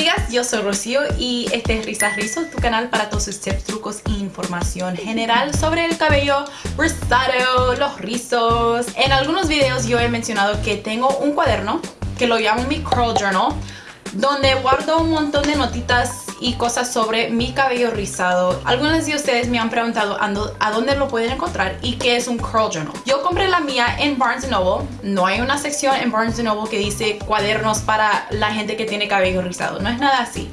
amigas, yo soy Rocío y este es Risas Rizos, tu canal para todos sus tips, trucos e información general sobre el cabello rizado, los rizos. En algunos videos yo he mencionado que tengo un cuaderno que lo llamo mi curl journal donde guardo un montón de notitas y cosas sobre mi cabello rizado. Algunas de ustedes me han preguntado a dónde lo pueden encontrar y qué es un curl journal. Yo compré la mía en Barnes Noble. No hay una sección en Barnes Noble que dice cuadernos para la gente que tiene cabello rizado. No es nada así.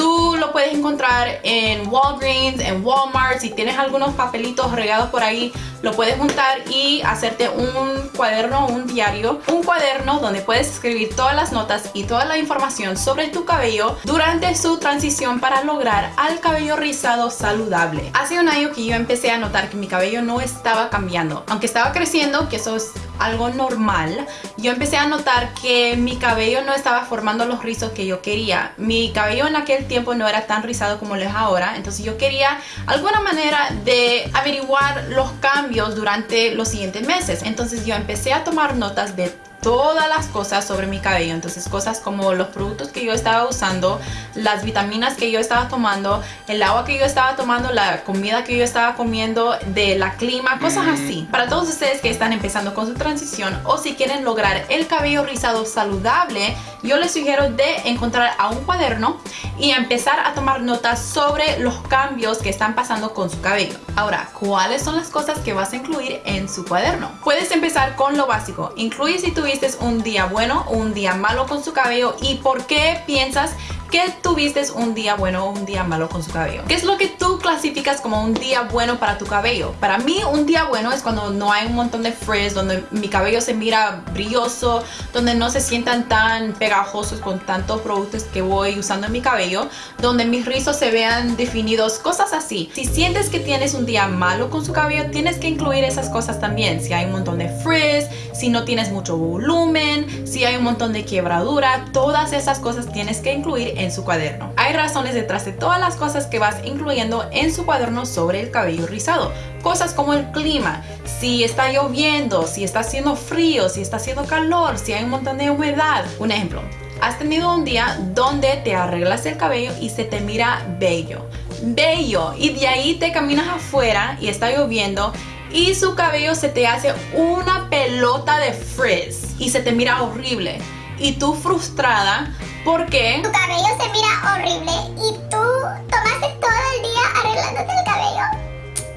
Tú lo puedes encontrar en Walgreens, en Walmart, si tienes algunos papelitos regados por ahí, lo puedes juntar y hacerte un cuaderno, un diario, un cuaderno donde puedes escribir todas las notas y toda la información sobre tu cabello durante su transición para lograr al cabello rizado saludable. Hace un año que yo empecé a notar que mi cabello no estaba cambiando, aunque estaba creciendo, que eso es algo normal, yo empecé a notar que mi cabello no estaba formando los rizos que yo quería. Mi cabello en aquel tiempo no era tan rizado como lo es ahora, entonces yo quería alguna manera de averiguar los cambios durante los siguientes meses. Entonces yo empecé a tomar notas de todas las cosas sobre mi cabello entonces cosas como los productos que yo estaba usando las vitaminas que yo estaba tomando el agua que yo estaba tomando la comida que yo estaba comiendo de la clima cosas mm. así para todos ustedes que están empezando con su transición o si quieren lograr el cabello rizado saludable yo les sugiero de encontrar a un cuaderno y empezar a tomar notas sobre los cambios que están pasando con su cabello. Ahora cuáles son las cosas que vas a incluir en su cuaderno puedes empezar con lo básico. Incluye si tuviste un día bueno o un día malo con su cabello y por qué piensas que tuviste un día bueno o un día malo con su cabello. ¿Qué es lo que tú clasificas como un día bueno para tu cabello? Para mí un día bueno es cuando no hay un montón de frizz, donde mi cabello se mira brilloso, donde no se sientan tan pegajosos con tantos productos que voy usando en mi cabello, donde mis rizos se vean definidos, cosas así. Si sientes que tienes un día malo con su cabello, tienes que incluir esas cosas también. Si hay un montón de frizz, si no tienes mucho volumen, si hay un montón de quiebradura, todas esas cosas tienes que incluir en su cuaderno. Hay razones detrás de todas las cosas que vas incluyendo en su cuaderno sobre el cabello rizado. Cosas como el clima, si está lloviendo, si está haciendo frío, si está haciendo calor, si hay un montón de humedad. Un ejemplo, has tenido un día donde te arreglas el cabello y se te mira bello. Bello. Y de ahí te caminas afuera y está lloviendo y su cabello se te hace una pelota de frizz y se te mira horrible. Y tú frustrada porque... Tu cabello se mira horrible y tú tomaste todo el día arreglándote el cabello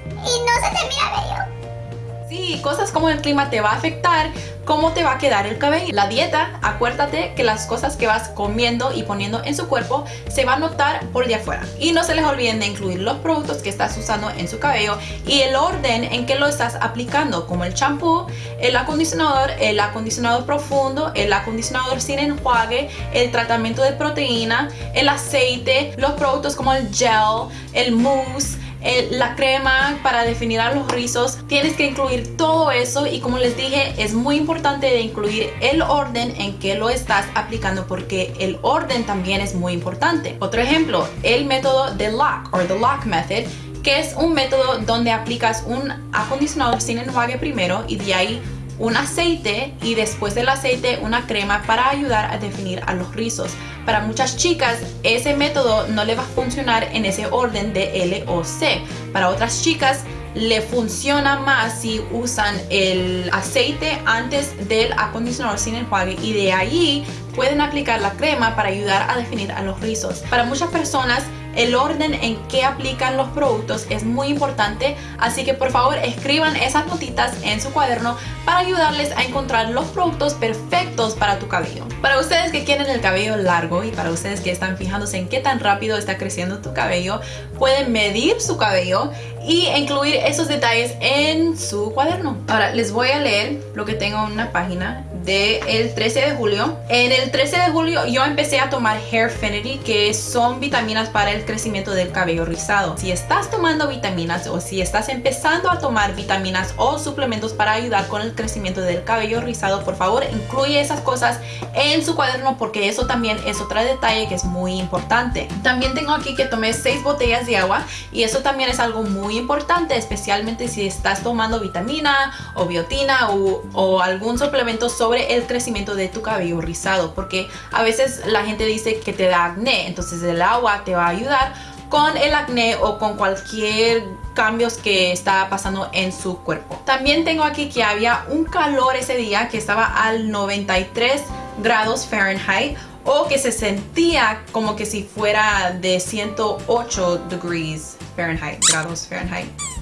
y no se te mira bello. Sí, cosas como el clima te va a afectar cómo te va a quedar el cabello. La dieta, acuérdate que las cosas que vas comiendo y poniendo en su cuerpo se va a notar por de afuera. Y no se les olviden de incluir los productos que estás usando en su cabello y el orden en que lo estás aplicando, como el champú, el acondicionador, el acondicionador profundo, el acondicionador sin enjuague, el tratamiento de proteína, el aceite, los productos como el gel, el mousse, la crema para definir a los rizos. Tienes que incluir todo eso y como les dije es muy importante de incluir el orden en que lo estás aplicando porque el orden también es muy importante. Otro ejemplo, el método de lock o the lock method que es un método donde aplicas un acondicionador sin enjuague primero y de ahí un aceite y después del aceite una crema para ayudar a definir a los rizos. Para muchas chicas ese método no le va a funcionar en ese orden de L o C. Para otras chicas le funciona más si usan el aceite antes del acondicionador sin enjuague y de ahí pueden aplicar la crema para ayudar a definir a los rizos. Para muchas personas el orden en que aplican los productos es muy importante, así que por favor escriban esas notitas en su cuaderno para ayudarles a encontrar los productos perfectos para tu cabello. Para ustedes que quieren el cabello largo y para ustedes que están fijándose en qué tan rápido está creciendo tu cabello, pueden medir su cabello y incluir esos detalles en su cuaderno. Ahora les voy a leer lo que tengo en una página del 13 de julio. En el 13 de julio yo empecé a tomar Hairfinity que son vitaminas para el crecimiento del cabello rizado. Si estás tomando vitaminas o si estás empezando a tomar vitaminas o suplementos para ayudar con el crecimiento del cabello rizado, por favor incluye esas cosas en su cuaderno porque eso también es otro detalle que es muy importante. También tengo aquí que tomé 6 botellas de agua y eso también es algo muy importante, especialmente si estás tomando vitamina o biotina o, o algún suplemento sobre el crecimiento de tu cabello rizado porque a veces la gente dice que te da acné, entonces el agua te va a ayudar con el acné o con cualquier cambios que está pasando en su cuerpo. También tengo aquí que había un calor ese día que estaba al 93 grados Fahrenheit o que se sentía como que si fuera de 108 degrees Fahrenheit, grados Fahrenheit.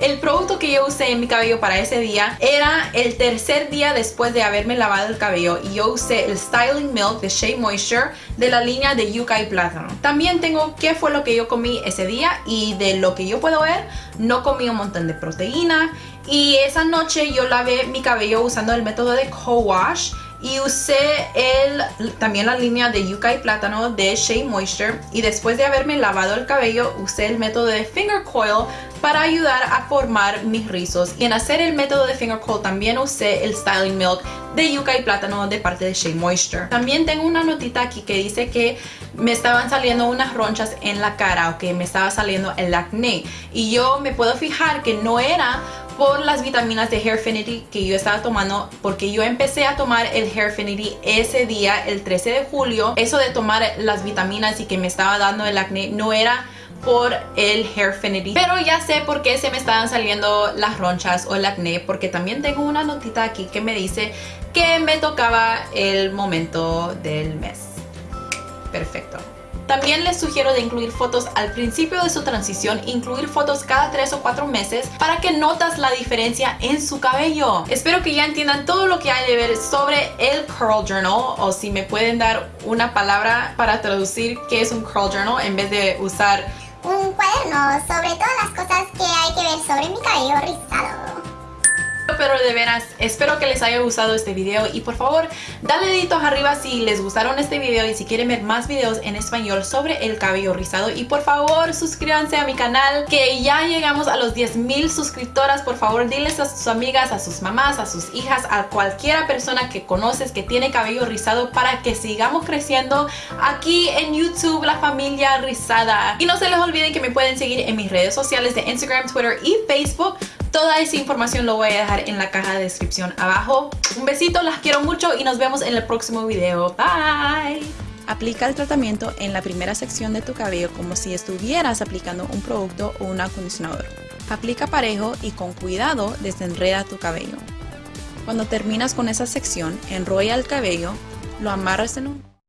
El producto que yo usé en mi cabello para ese día era el tercer día después de haberme lavado el cabello y yo usé el Styling Milk de Shea Moisture de la línea de Yuca y Plátano. También tengo qué fue lo que yo comí ese día y de lo que yo puedo ver, no comí un montón de proteína y esa noche yo lavé mi cabello usando el método de co-wash y usé el, también la línea de yuca y plátano de Shea Moisture. Y después de haberme lavado el cabello usé el método de finger coil para ayudar a formar mis rizos. Y en hacer el método de finger coil también usé el styling milk de yuca y plátano de parte de Shea Moisture. También tengo una notita aquí que dice que me estaban saliendo unas ronchas en la cara o que me estaba saliendo el acné. Y yo me puedo fijar que no era por las vitaminas de Hairfinity que yo estaba tomando porque yo empecé a tomar el Hairfinity ese día, el 13 de julio. Eso de tomar las vitaminas y que me estaba dando el acné no era por el Hairfinity. Pero ya sé por qué se me estaban saliendo las ronchas o el acné porque también tengo una notita aquí que me dice que me tocaba el momento del mes. Perfecto también les sugiero de incluir fotos al principio de su transición, incluir fotos cada 3 o 4 meses para que notas la diferencia en su cabello. Espero que ya entiendan todo lo que hay de ver sobre el Curl Journal o si me pueden dar una palabra para traducir qué es un Curl Journal en vez de usar un cuaderno sobre todas las cosas que hay que ver sobre mi cabello rizado pero de veras espero que les haya gustado este video y por favor dale deditos arriba si les gustaron este video y si quieren ver más videos en español sobre el cabello rizado. Y por favor suscríbanse a mi canal que ya llegamos a los 10 mil suscriptoras. Por favor diles a sus amigas, a sus mamás, a sus hijas, a cualquiera persona que conoces que tiene cabello rizado para que sigamos creciendo aquí en YouTube la familia rizada. Y no se les olviden que me pueden seguir en mis redes sociales de Instagram, Twitter y Facebook Toda esa información lo voy a dejar en la caja de descripción abajo. Un besito, las quiero mucho y nos vemos en el próximo video. Bye. Aplica el tratamiento en la primera sección de tu cabello como si estuvieras aplicando un producto o un acondicionador. Aplica parejo y con cuidado desenreda tu cabello. Cuando terminas con esa sección, enrolla el cabello, lo amarras en un